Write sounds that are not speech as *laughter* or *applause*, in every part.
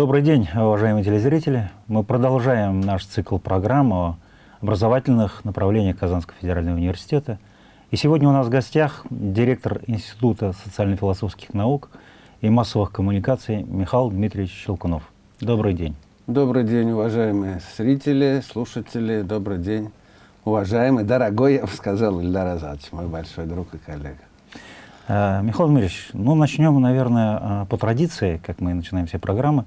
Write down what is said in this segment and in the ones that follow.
Добрый день, уважаемые телезрители. Мы продолжаем наш цикл программ о образовательных направлениях Казанского федерального университета. И сегодня у нас в гостях директор Института социально-философских наук и массовых коммуникаций Михаил Дмитриевич Щелкунов. Добрый день. Добрый день, уважаемые зрители, слушатели. Добрый день, уважаемый, дорогой, я бы сказал, Ильдар Азадович, мой большой друг и коллега. Э, Михаил Дмитриевич, ну начнем, наверное, э, по традиции, как мы начинаем все программы,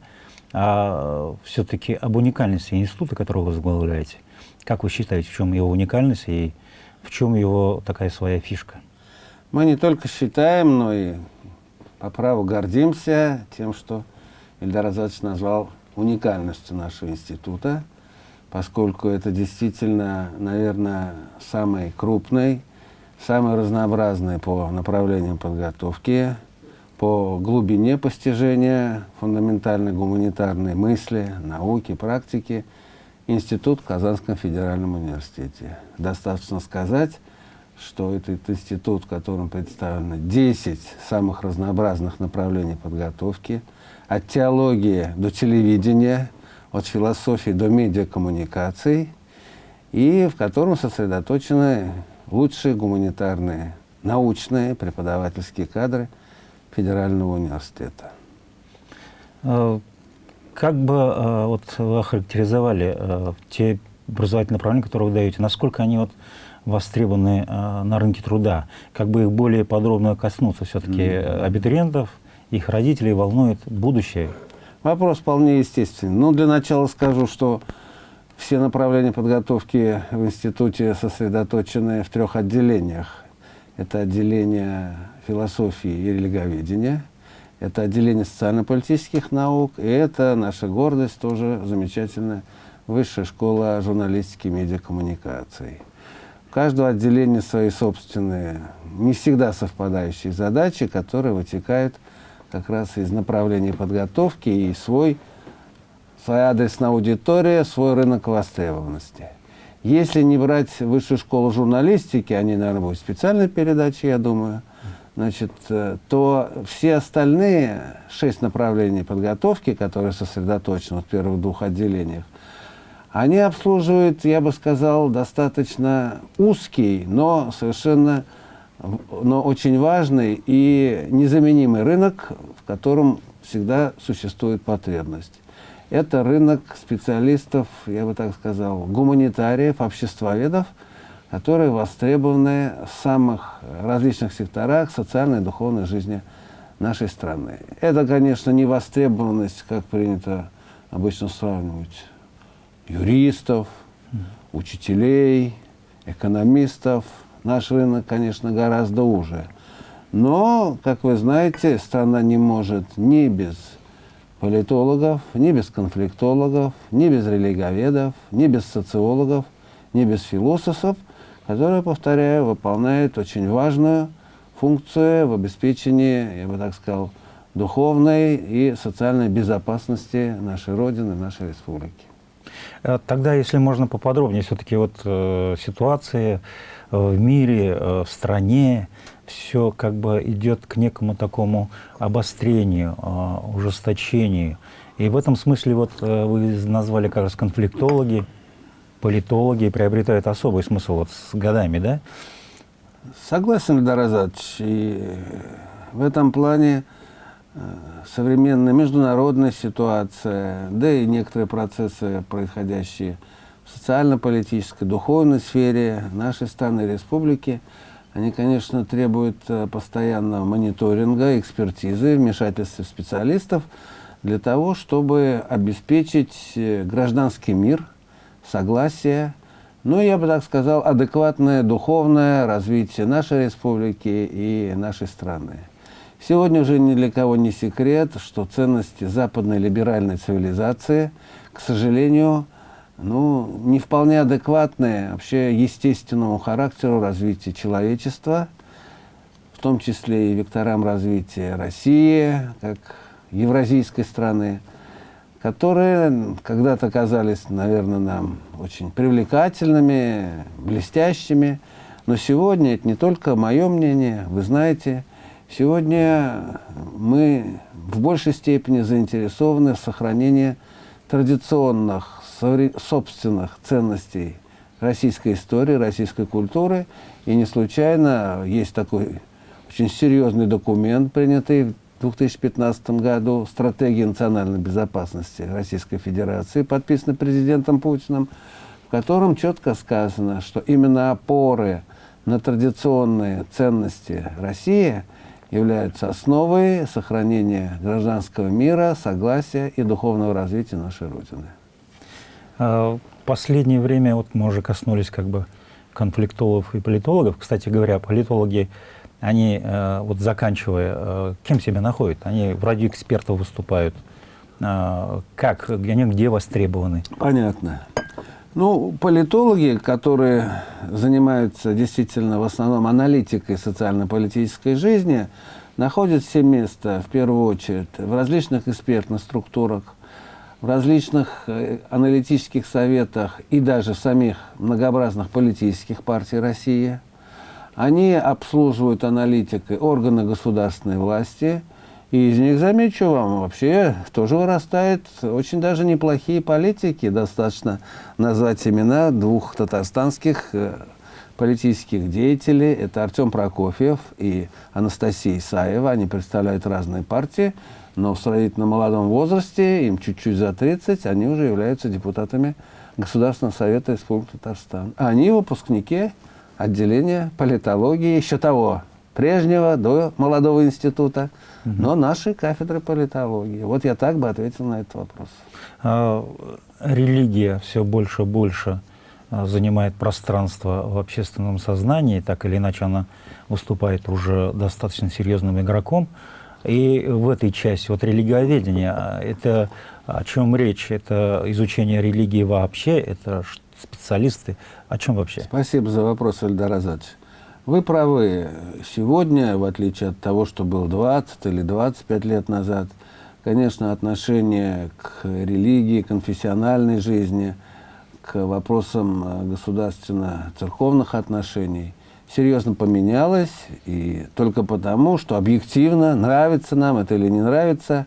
а все-таки об уникальности института, который вы возглавляете. Как вы считаете, в чем его уникальность и в чем его такая своя фишка? Мы не только считаем, но и по праву гордимся тем, что Ильдар Азадович назвал уникальностью нашего института, поскольку это действительно, наверное, самый крупный, самый разнообразный по направлениям подготовки, по глубине постижения фундаментальной гуманитарной мысли, науки, практики институт в Казанском федеральном университете. Достаточно сказать, что этот институт, в котором представлено 10 самых разнообразных направлений подготовки, от теологии до телевидения, от философии до медиакоммуникаций, и в котором сосредоточены лучшие гуманитарные, научные, преподавательские кадры Федерального университета. Э, как бы э, вот вы охарактеризовали э, те образовательные направления, которые вы даете, насколько они вот востребованы на рынке труда? Как бы их более подробно коснуться все-таки mm -hmm. абитуриентов, их родителей волнует будущее? Вопрос вполне естественный. Ну, для начала скажу, что все направления подготовки в институте сосредоточены в трех отделениях. Это отделение философии и религоведения, это отделение социально-политических наук, и это наша гордость, тоже замечательная высшая школа журналистики и медиакоммуникаций. У каждого отделения свои собственные, не всегда совпадающие задачи, которые вытекают как раз из направления подготовки и свой своя адресная аудитория, свой рынок востребованности. Если не брать высшую школу журналистики, они, наверное, будут специальной передачи, я думаю, значит, э, то все остальные шесть направлений подготовки, которые сосредоточены в первых двух отделениях, они обслуживают, я бы сказал, достаточно узкий, но совершенно но очень важный и незаменимый рынок, в котором всега существует потребность это рынок специалистов, я бы так сказал, гуманитариев, обществоведов, которые востребованы в самых различных секторах социальной и духовной жизни нашей страны. Это, конечно, не востребованность, как принято обычно сравнивать, юристов, учителей, экономистов. Наш рынок, конечно, гораздо уже. Но, как вы знаете, страна не может ни без политологов, ни без конфликтологов, ни без религоведов, ни без социологов, ни без философов, которые, повторяю, выполняют очень важную функцию в обеспечении, я бы так сказал, духовной и социальной безопасности нашей Родины, нашей республики. Э, тогда, если можно поподробнее, все-таки вот э, ситуации в мире, э, в стране, все как бы идет к некому такому обострению, а, ужесточению. И в этом смысле вот э, вы назвали как раз конфликтологи, политологи приобретают особый смысл вот с годами, да? Согласен, Эльдар Азадович. И в этом плане э, современная международная ситуация, да и некоторые процессы, происходящие социально-политической, духовной сфере нашей страны, республики – они, конечно, требуют э, постоянного мониторинга, экспертизы, вмешательства специалистов для того, чтобы обеспечить э, гражданский мир, согласие, ну, я бы так сказал, адекватное духовное развитие нашей республики и нашей страны. Сегодня уже ни для кого не секрет, что ценности западной либеральной цивилизации, к сожалению, ну, не вполне адекватные вообще естественному характеру развития человечества, в том числе и векторам развития России, как евразийской страны, которые когда-то казались, наверное, нам очень привлекательными, блестящими. Но сегодня, это не только мое мнение, вы знаете, Сегодня мы в большей степени заинтересованы в сохранении традиционных, собственных ценностей российской истории, российской культуры. И не случайно есть такой очень серьезный документ, принятый в 2015 году, «Стратегия национальной безопасности Российской Федерации», подписанный президентом Путиным, в котором четко сказано, что именно опоры на традиционные ценности России являются основой сохранения гражданского мира, согласия и духовного развития нашей Родины. А, последнее время, вот мы уже коснулись как бы конфликтологов и политологов. Кстати говоря, политологи, они, э, вот заканчивая, э, кем себя находят? Они вроде экспертов выступают. А, как, они где востребованы? Понятно. Ну, политологи, которые занимаются действительно в основном аналитикой социально-политической жизни, находят себе место, в первую очередь, в различных экспертных структурах, в различных э, аналитических советах и даже самих многообразных политических партий России. Они обслуживают аналитикой органы государственной власти – и из них, замечу вам, вообще тоже вырастают очень даже неплохие политики. Достаточно назвать имена двух татарстанских э, политических деятелей. Это Артем Прокофьев и Анастасия Исаева. Они представляют разные партии, но в сравнительно молодом возрасте, им чуть-чуть за 30, они уже являются депутатами Государственного совета Республики Татарстан. Они выпускники отделения политологии еще того прежнего, до молодого института, угу. но нашей кафедры политологии. Вот я так бы ответил на этот вопрос. А, религия все больше и больше а, занимает пространство в общественном сознании, так или иначе она выступает уже достаточно серьезным игроком. И в этой части, вот религиоведение, а, это о чем речь? Это изучение религии вообще? Это специалисты? О чем вообще? Спасибо за вопрос, Эльдар Азадович. Вы правы. Сегодня, в отличие от того, что было 20 или 25 лет назад, конечно, отношение к религии, конфессиональной жизни, к вопросам э, государственно-церковных отношений серьезно поменялось. И только потому, что объективно, нравится нам это или не нравится,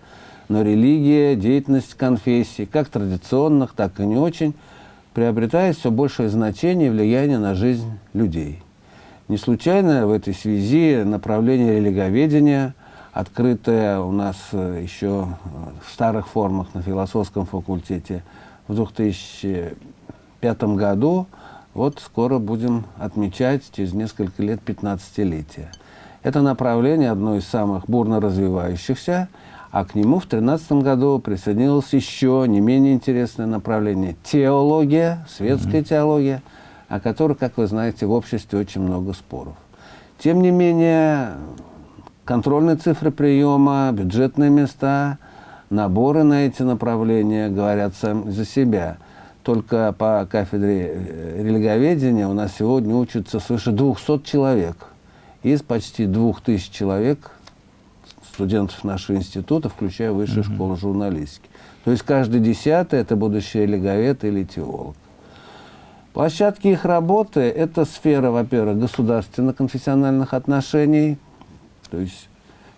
но религия, деятельность конфессий, как традиционных, так и не очень, приобретает все большее значение и влияние на жизнь людей. Не случайно в этой связи направление религоведения, открытое у нас э, еще в старых формах на философском факультете в 2005 году, вот скоро будем отмечать через несколько лет 15-летие. Это направление одно из самых бурно развивающихся, а к нему в 2013 году присоединилось еще не менее интересное направление – теология, светская mm -hmm. теология – о которых, как вы знаете, в обществе очень много споров. Тем не менее, контрольные цифры приема, бюджетные места, наборы на эти направления говорят сами за себя. Только по кафедре э, религоведения у нас сегодня учатся свыше 200 человек. Из почти 2000 человек, студентов нашего института, включая высшую -hmm. школу журналистики. То есть каждый десятый – это будущий религовед или теолог. Площадки их работы – это сфера, во-первых, государственно-конфессиональных отношений, то есть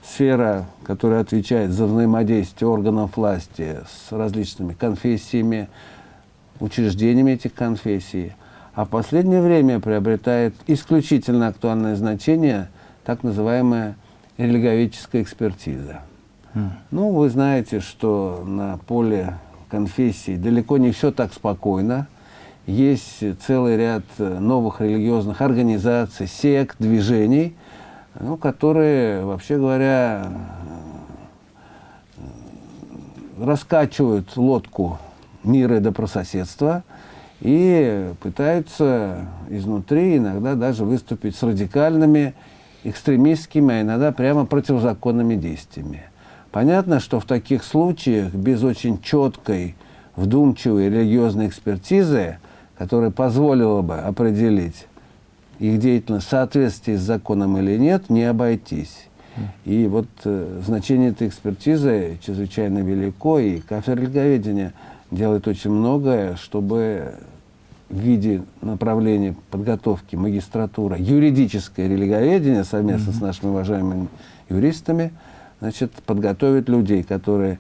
сфера, которая отвечает за взаимодействие органов власти с различными конфессиями, учреждениями этих конфессий. А в последнее время приобретает исключительно актуальное значение так называемая религовическая экспертиза. Mm. Ну, вы знаете, что на поле конфессий далеко не все так спокойно – есть целый ряд э, новых религиозных организаций, сект, движений, ну, которые, вообще говоря, э, раскачивают лодку мира и добрососедства и пытаются изнутри иногда даже выступить с радикальными, экстремистскими, а иногда прямо противозаконными действиями. Понятно, что в таких случаях без очень четкой, вдумчивой религиозной экспертизы которая позволила бы определить их деятельность соответствии с законом или нет, не обойтись. И вот э, значение этой экспертизы чрезвычайно велико, и кафедра религоведения делает очень многое, чтобы в виде направления подготовки магистратура юридическое религоведение совместно mm -hmm. с нашими уважаемыми юристами, значит, подготовить людей, которые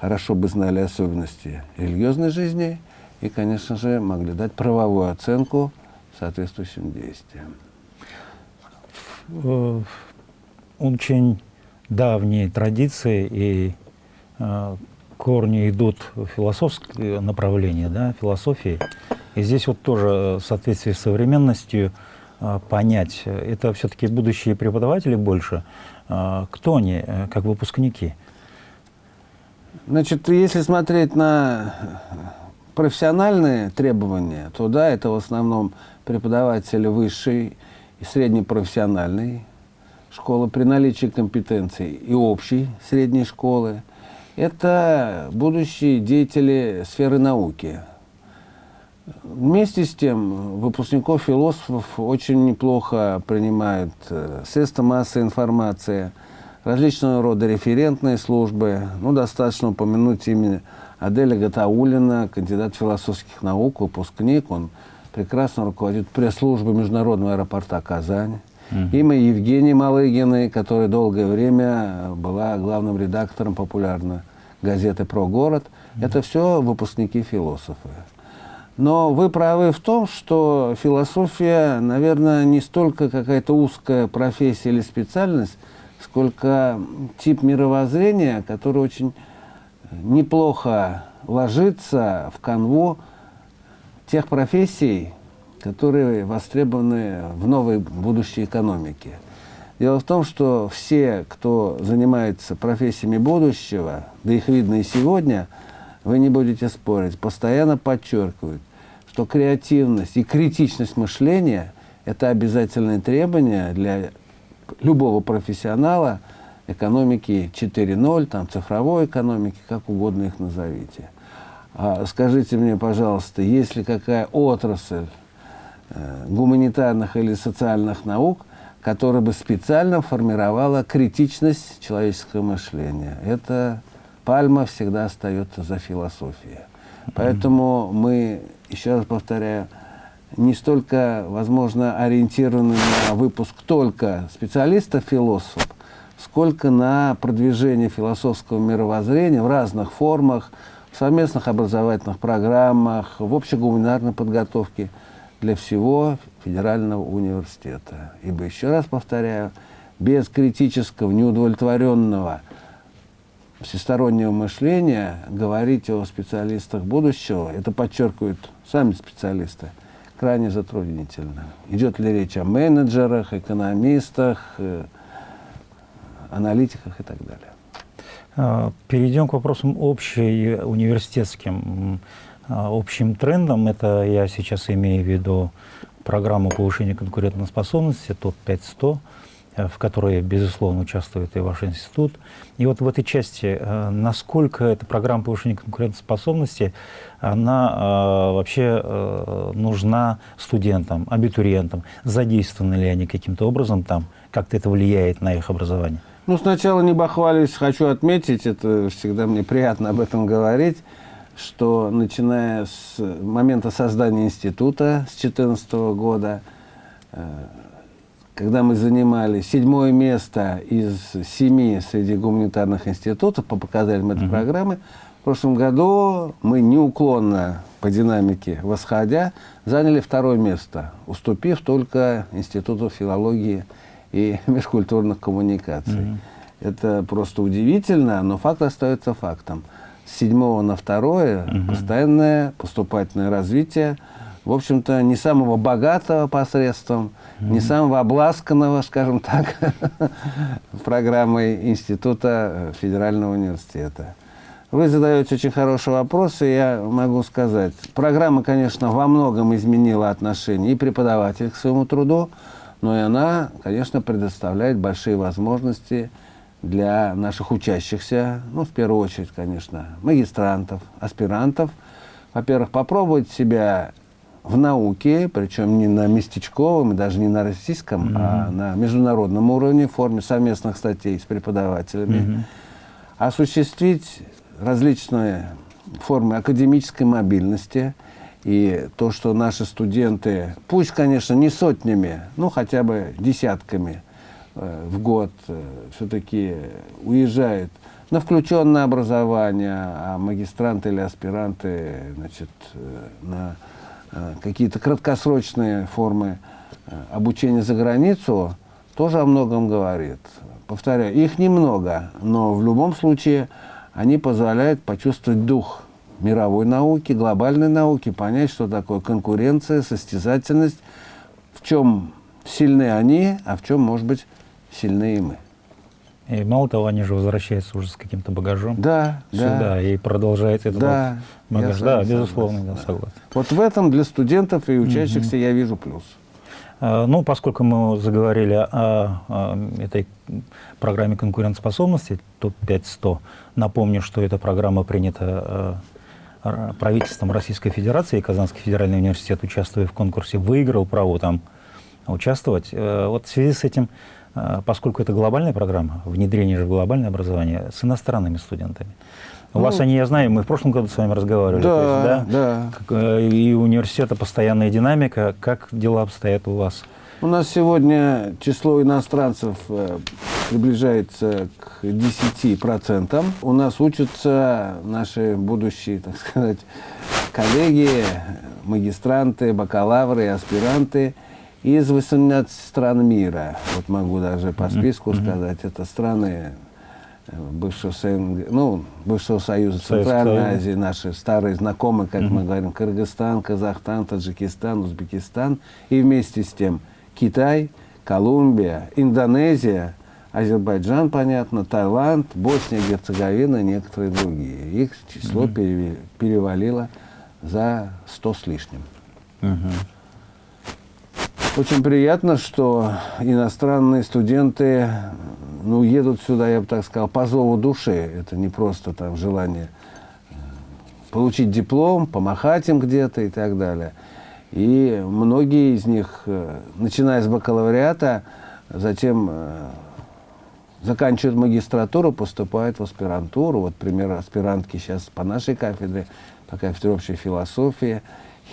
хорошо бы знали особенности религиозной жизни и, конечно же, могли дать правовую оценку соответствующим действиям. Очень давние традиции и э, корни идут в философское направление, да, философии. И здесь вот тоже в соответствии с современностью э, понять, это все-таки будущие преподаватели больше, э, кто они, э, как выпускники? Значит, если смотреть на профессиональные требования, то да, это в основном преподаватели высшей и среднепрофессиональной школы при наличии компетенций и общей средней школы. Это будущие деятели сферы науки. Вместе с тем, выпускников философов очень неплохо принимают э, средства массовой информации, различного рода референтные службы. Ну, достаточно упомянуть имя Аделя Гатаулина, кандидат философских наук, выпускник. Он прекрасно руководит пресс-службой Международного аэропорта Казань. Угу. Имя Евгении Малыгиной, которая долгое время была главным редактором популярной газеты «Про город». Это все выпускники философы. Но вы правы в том, что философия, наверное, не столько какая-то узкая профессия или специальность, сколько тип мировоззрения, который очень неплохо ложится в канву тех профессий, которые востребованы в новой будущей экономике. Дело в том, что все, кто занимается профессиями будущего, да их видно и сегодня, вы не будете спорить, постоянно подчеркивают, что креативность и критичность мышления – это обязательные требования для любого профессионала экономики 4.0, там, цифровой экономики, как угодно их назовите. А скажите мне, пожалуйста, есть ли какая отрасль гуманитарных или социальных наук, которая бы специально формировала критичность человеческого мышления. Это пальма всегда остается за философией. Поэтому мы, еще раз повторяю, не столько, возможно, ориентированы на выпуск только специалистов-философов, сколько на продвижение философского мировоззрения в разных формах, в совместных образовательных программах, в общегуманитарной подготовке – для всего федерального университета. Ибо, еще раз повторяю, без критического, неудовлетворенного всестороннего мышления говорить о специалистах будущего, это подчеркивают сами специалисты, крайне затруднительно. Идет ли речь о менеджерах, экономистах, э, аналитиках и так далее. А, перейдем к вопросам общим университетским. А, общим трендом, это я сейчас имею в виду программу повышения конкурентоспособности ТОП-500, э, в которой, безусловно, участвует и ваш институт. И вот в этой части, э, насколько эта программа повышения конкурентоспособности, она э, вообще нужна студентам, абитуриентам, задействованы ли они каким-то образом там, как-то это влияет на их образование? Ну, сначала не бахвались, хочу отметить, это всегда мне приятно об этом говорить, что начиная с момента создания института с 2014 года, э, когда мы занимали седьмое место из семи среди гуманитарных институтов по показателям этой mm -hmm. программы, в прошлом году мы неуклонно по динамике восходя заняли второе место, уступив только Институту филологии и *laughs* межкультурных коммуникаций. Mm -hmm. Это просто удивительно, но факт остается фактом с седьмого на второе угу. постоянное поступательное развитие, в общем-то, не самого богатого посредством, угу. не самого обласканного, скажем так, *laughs* программой Института Федерального университета. Вы задаете очень хороший вопрос, и я могу сказать, программа, конечно, во многом изменила отношение и преподавателя к своему труду, но и она, конечно, предоставляет большие возможности для наших учащихся, ну, в первую очередь, конечно, магистрантов, аспирантов, во-первых, попробовать себя в науке, причем не на местечковом, и даже не на российском, mm -hmm. а на международном уровне, в форме совместных статей с преподавателями, mm -hmm. осуществить различные формы академической мобильности И то, что наши студенты, пусть, конечно, не сотнями, но хотя бы десятками в год э, все-таки уезжают на включенное образование, а магистранты или аспиранты значит, э, на э, какие-то краткосрочные формы э, обучения за границу, тоже о многом говорит. Повторяю, их немного, но в любом случае они позволяют почувствовать дух мировой науки, глобальной науки, понять, что такое конкуренция, состязательность, в чем сильны они, а в чем, может быть, сильны и мы. И мало того, они же возвращаются уже с каким-то багажом Да, сюда да. и продолжает этот Да, вот багаж. Да, безусловно, согласен, да, согласен. Вот в этом для студентов и учащихся я вижу плюс. А, Ну, поскольку мы заговорили о, о этой программе конкурентоспособности ТОП-5-100, напомню, что эта программа принята р- правительством Российской Федерации, и Казанский федеральный университет, участвуя в конкурсе, выиграл право там участвовать. Э, Вот в связи с этим, поскольку это глобальная программа, внедрение же в глобальное образование с иностранными студентами, у Ну, вас они, я знаю, мы в прошлом году с вами разговаривали. то есть, Да, да. э, И у университета постоянная динамика. Как дела обстоят у вас? У нас сегодня число иностранцев э, приближается к 10%. У нас учатся наши будущие, так сказать, коллеги, магистранты, бакалавры аспиранты из 18 стран мира. Вот могу даже по списку сказать. Это страны э, бывшего, СНГ, ну, бывшего Союза Центральной Союза. Азии, наши старые знакомые, как мы говорим, Кыргызстан, Казахстан, Таджикистан, Узбекистан. И вместе с тем Китай, Колумбия, Индонезия, Азербайджан, понятно, Таиланд, Босния, Герцеговина некоторые другие. Их число переве- перевалило за 100 с лишним. Очень приятно, что иностранные студенты ну, едут сюда, я бы так сказал, по зову души. Это не просто там желание э, получить диплом, помахать им где-то и так далее. И многие из них, э, начиная с бакалавриата, затем э, заканчивают магистратуру, поступают в аспирантуру. Вот пример аспирантки сейчас по нашей кафедре, по кафедре общей философии.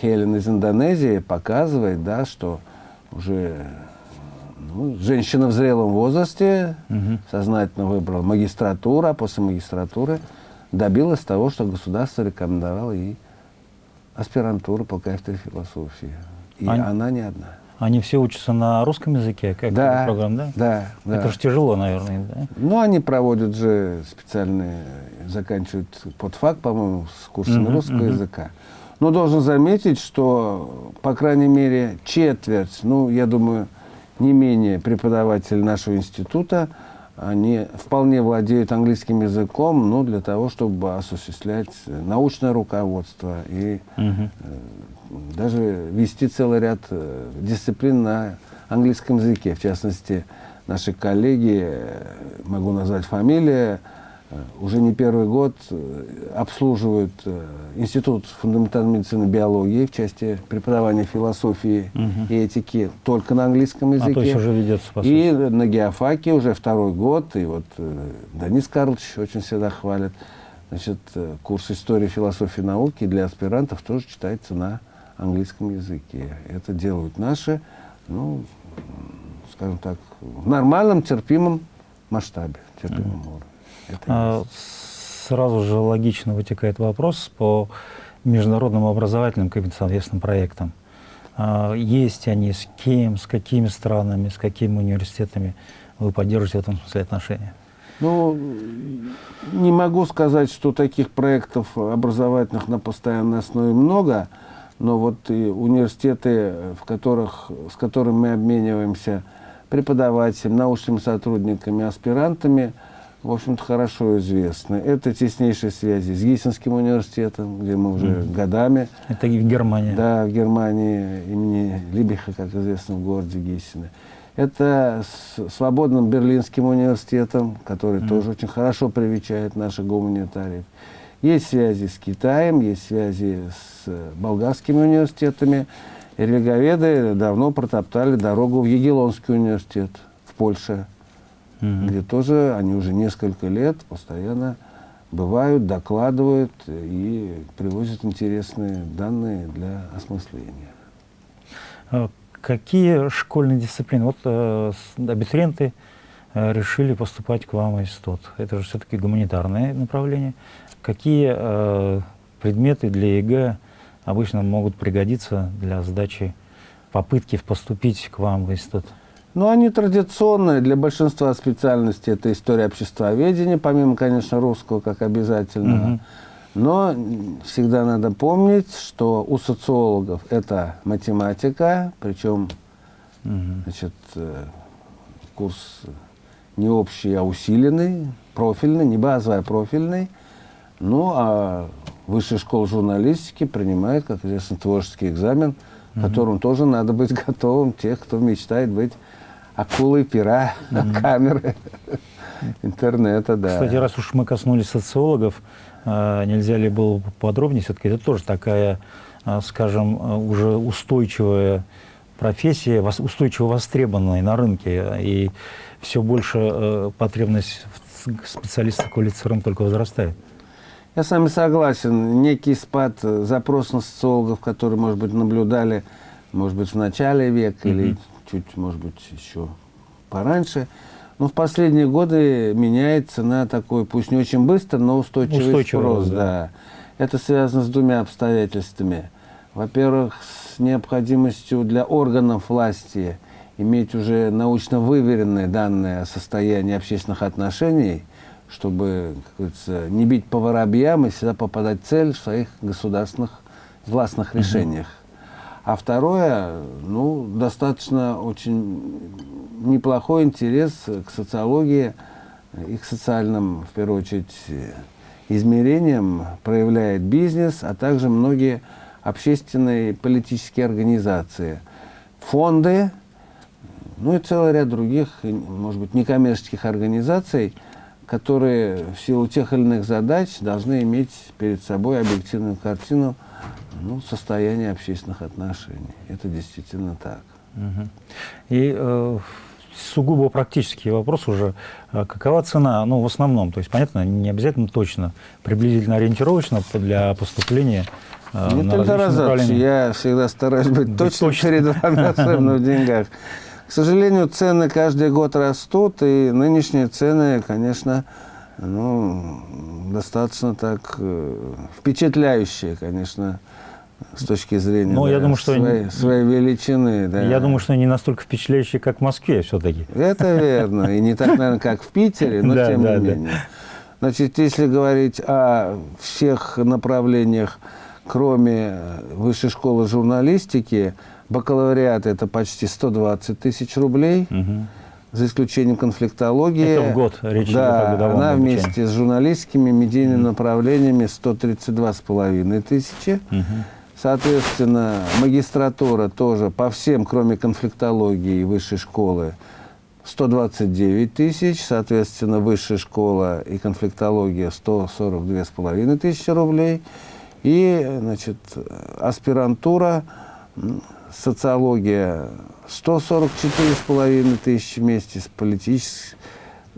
Хелен из Индонезии показывает, да, что уже ну, женщина в зрелом возрасте сознательно выбрала магистратуру, а после магистратуры добилась того, что государство рекомендовало ей аспирантуру по кафедре философии. И Ань- она не одна. Они все учатся на русском языке, как Да, программа, да? да, да. Это же тяжело, наверное, да? Ну, они проводят же специальные, заканчивают подфак, по-моему, с курсами Мгм, русского мгм. языка. Но должен заметить, что, по крайней мере, четверть, ну, я думаю, не менее преподавателей нашего института, они вполне владеют английским языком, ну, для того, чтобы осуществлять научное руководство и Мгм. даже вести целый ряд э, дисциплин на английском языке. В частности, наши коллеги, э, могу назвать фамилии, уже не первый год э, обслуживают э, Институт фундаментальной медицины и биологии в части преподавания философии Мгм. и этики только на английском языке. А то есть уже ведется, по И сути. на геофаке уже второй год, и вот э, Денис Карлович очень всегда хвалит, значит, э, курс истории, философии, науки для аспирантов тоже читается на английском языке. Это делают наши, ну, скажем так, в нормальном, терпимом масштабе, терпимом уровне. Это А. Сразу же логично вытекает вопрос по международным образовательным каким-то совместным проектам. А, Есть они с кем, с какими странами, с какими университетами вы поддерживаете в этом смысле отношения? Ну, не могу сказать, что таких проектов образовательных на постоянной основе много, но вот и университеты, в которых, с которыми мы обмениваемся преподавателями, научными сотрудниками, аспирантами, в общем-то, хорошо известны. Это теснейшие связи с Гиссенским университетом, где мы уже годами Это и в Германии. да, в Германии имени Либиха, как известно, в городе Гессене. Это с Свободным Берлинским университетом, который тоже очень хорошо привечает наших гуманитариев. Есть связи с Китаем, есть связи с болгарскими университетами. Религоведы давно протоптали дорогу в Егелонский университет в Польше, Мгм. где тоже они уже несколько лет постоянно бывают, докладывают и привозят интересные данные для осмысления. А какие школьные дисциплины? Вот э, абитуриенты э, решили поступать к вам в институт. Это же все-таки гуманитарное направление. Какие э, предметы для ЕГЭ обычно могут пригодиться для сдачи попытки поступить к вам в институт? Ну, они традиционные для большинства специальностей. Это история обществоведения, помимо, конечно, русского как обязательного. Угу. Но всегда надо помнить, что у социологов это математика, причем угу. значит, э, курс не общий, а усиленный, профильный, не базовый, а профильный. Ну, а высшая школа журналистики принимает, как известно, творческий экзамен, угу. которым тоже надо быть *laughs* готовым, тех, кто мечтает быть акулы, пера, mm -hmm. камеры, интернета, да. Кстати, раз уж мы коснулись социологов, а, нельзя ли было подробнее, все-таки это тоже такая, а, скажем, а, уже устойчивая профессия, устойчиво востребованная на рынке, и все больше потребность в специалистах квалифицированных только возрастает. Я с вами согласен. Некий спад запроса на социологов, которые, может быть, наблюдали, может быть, в начале века mm -hmm. или чуть, может быть, еще пораньше. Но в последние годы меняется на такой, пусть не очень быстро, но устойчивый, устойчивый спрос. Да. да. Это связано с двумя обстоятельствами. Во-первых, с необходимостью для органов власти иметь уже научно выверенные данные о состоянии общественных отношений, чтобы, как говорится, не бить по воробьям и всегда попадать в цель в своих государственных властных решениях. А второе, ну, достаточно очень неплохой интерес к социологии и к социальным, в первую очередь, измерениям проявляет бизнес, а также многие общественные и политические организации, фонды, ну и целый ряд других, может быть, некоммерческих организаций, которые в силу тех или иных задач должны иметь перед собой объективную картину ну, состояние общественных отношений. Это действительно так. Угу. И э, сугубо практический вопрос уже. А какова цена? Ну, в основном, то есть, понятно, не обязательно точно, приблизительно ориентировочно для поступления э, Нет, на различные Я всегда стараюсь быть точно, точно перед вами, *laughs* особенно в деньгах. К сожалению, цены каждый год растут, и нынешние цены, конечно, ну, достаточно так э, впечатляющие, конечно, с точки зрения Но да, я думаю, что своей, своей величины. Да. Я думаю, что не настолько впечатляющие, как в Москве все-таки. Это верно. И не так, наверное, как в Питере, но *laughs* тем не менее. Значит, если говорить о всех направлениях, кроме высшей школы журналистики, бакалавриат – это почти 120 тысяч рублей. За исключением конфликтологии. Это в год речь да, идет о она вместе с журналистскими медийными направлениями 132,5 тысячи. Угу. Соответственно, магистратура тоже по всем, кроме конфликтологии и высшей школы, 129 тысяч, соответственно, высшая школа и конфликтология 142,5 тысячи рублей. И, значит, аспирантура, социология 144,5 тысячи вместе с политической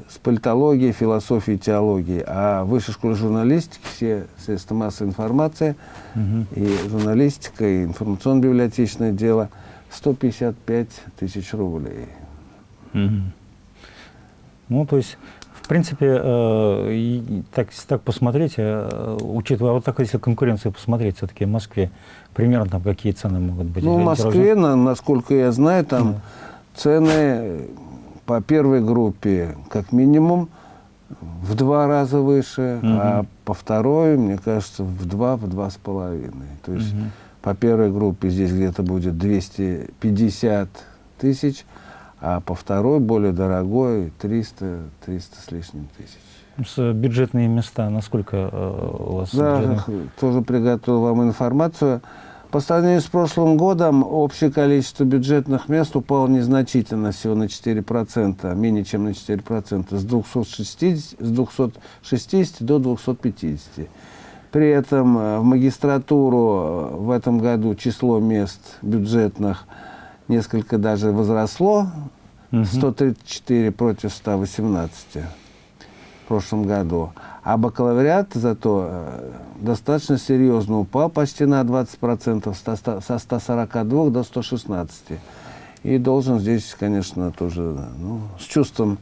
с политологией, философией, теологией. А в высшей школе журналистики все средства массовой информации угу. и журналистика, и информационно-библиотечное дело 155 тысяч рублей. Угу. Ну, то есть, в принципе, э, так, так посмотреть, э, учитывая вот так, если конкуренцию посмотреть, все-таки в Москве примерно там какие цены могут быть? Ну, в Москве, на, насколько я знаю, там да. цены по первой группе как минимум в два раза выше, угу. а по второй, мне кажется, в два, в два с половиной. То есть угу. по первой группе здесь где-то будет 250 тысяч, а по второй, более дорогой, 300, 300 с лишним тысяч. С бюджетные места, насколько э, у вас? Да, бюджетных... тоже приготовил вам информацию. По сравнению с прошлым годом общее количество бюджетных мест упало незначительно, всего на 4%, менее чем на 4%, с 260, с 260 до 250. При этом э, в магистратуру э, в этом году число мест бюджетных несколько даже возросло, 134 против 118. В прошлом году. А бакалавриат зато э, достаточно серьезно упал, почти на 20%, со 142 до 116. И должен здесь, конечно, тоже ну, с чувством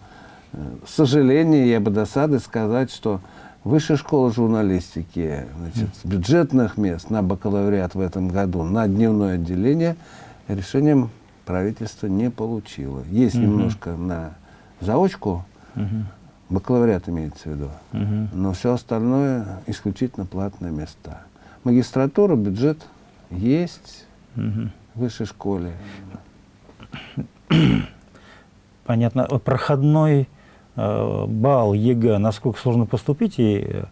э, сожаления, я бы досады сказать, что Высшая школа журналистики, значит, бюджетных мест на бакалавриат в этом году, на дневное отделение решением правительства не получило. Есть угу. немножко на заочку, угу. Бакалавриат имеется в виду, угу. но все остальное исключительно платные места. Магистратура, бюджет есть угу. в высшей школе. Понятно. Проходной э, балл ЕГЭ, насколько сложно поступить и э,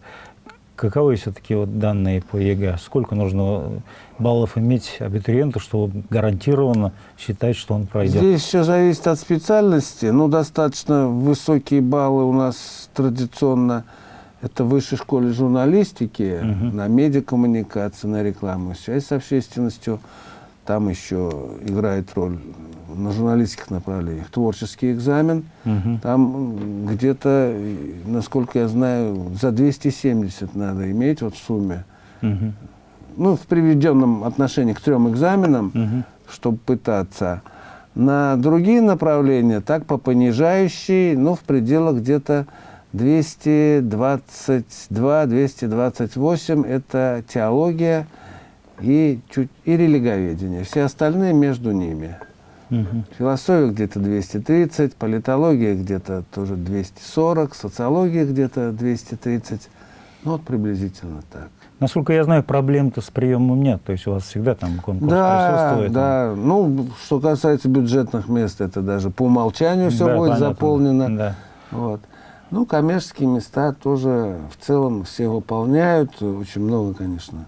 каковы все-таки вот данные по ЕГЭ? Сколько нужно баллов иметь абитуриенту, чтобы гарантированно считать, что он пройдет? Здесь все зависит от специальности. Ну, достаточно высокие баллы у нас традиционно это в высшей школе журналистики, угу. на медиакоммуникации, на рекламу, связь с общественностью. Там еще играет роль на журналистских направлениях творческий экзамен. Угу. Там где-то, насколько я знаю, за 270 надо иметь вот в сумме. Угу. Ну, в приведенном отношении к трем экзаменам, угу. чтобы пытаться. На другие направления, так по понижающей, ну, в пределах где-то 222-228 это теология и, чуть, и религоведение. Все остальные между ними. Угу. Философия где-то 230, политология где-то тоже 240, социология где-то 230. Ну вот приблизительно так. Насколько я знаю, проблем-то с приемом нет. То есть у вас всегда там конкурс да, присутствует? Да, ну, что касается бюджетных мест, это даже по умолчанию все да, будет понятно. заполнено. Да. Вот. Ну, коммерческие места тоже в целом все выполняют. Очень много, конечно,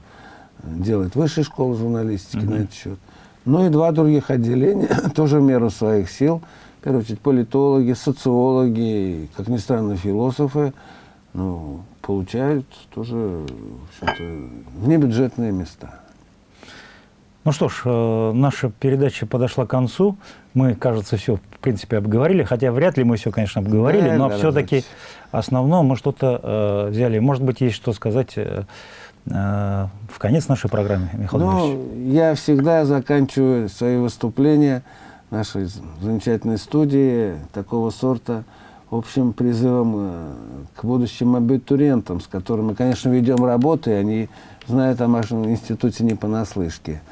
делает высшая школа журналистики -hmm. на этот счет. Ну и два других отделения, *laughs* тоже в меру своих сил. В первую очередь политологи, социологи, как ни странно, философы, ну, получают тоже внебюджетные места. Ну что ж, э, наша передача подошла к концу. Мы, кажется, все, в принципе, обговорили, хотя вряд ли мы все, конечно, обговорили, да, но все-таки основное мы что-то э, взяли. Может быть, есть что сказать э, в конец нашей программы, Михаил Ну, я всегда заканчиваю свои выступления нашей замечательной студии такого сорта общим призывом э, к будущим абитуриентам, с которыми, конечно, ведем работу, и они знают о нашем институте не понаслышке.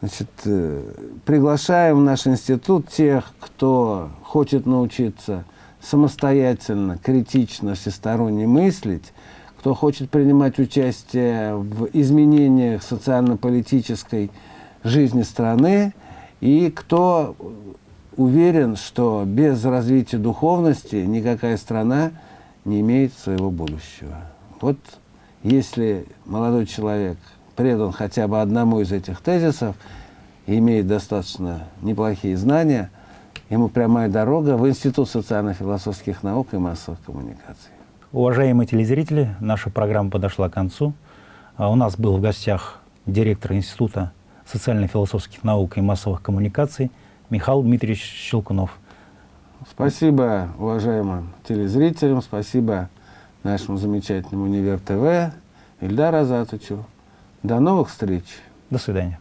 Значит, э, приглашаем в наш институт тех, кто хочет научиться самостоятельно, критично, всесторонне мыслить, кто хочет принимать участие в изменениях социально-политической жизни страны, и кто уверен, что без развития духовности никакая страна не имеет своего будущего. Вот если молодой человек предан хотя бы одному из этих тезисов и имеет достаточно неплохие знания, ему прямая дорога в Институт социально-философских наук и массовых коммуникаций. Уважаемые телезрители, наша программа подошла к концу. А у нас был в гостях директор Института социально-философских наук и массовых коммуникаций Михаил Дмитриевич Щелкунов. Спасибо уважаемым телезрителям, спасибо нашему замечательному Универ ТВ, Ильдару Азатовичу. До новых встреч. До свидания.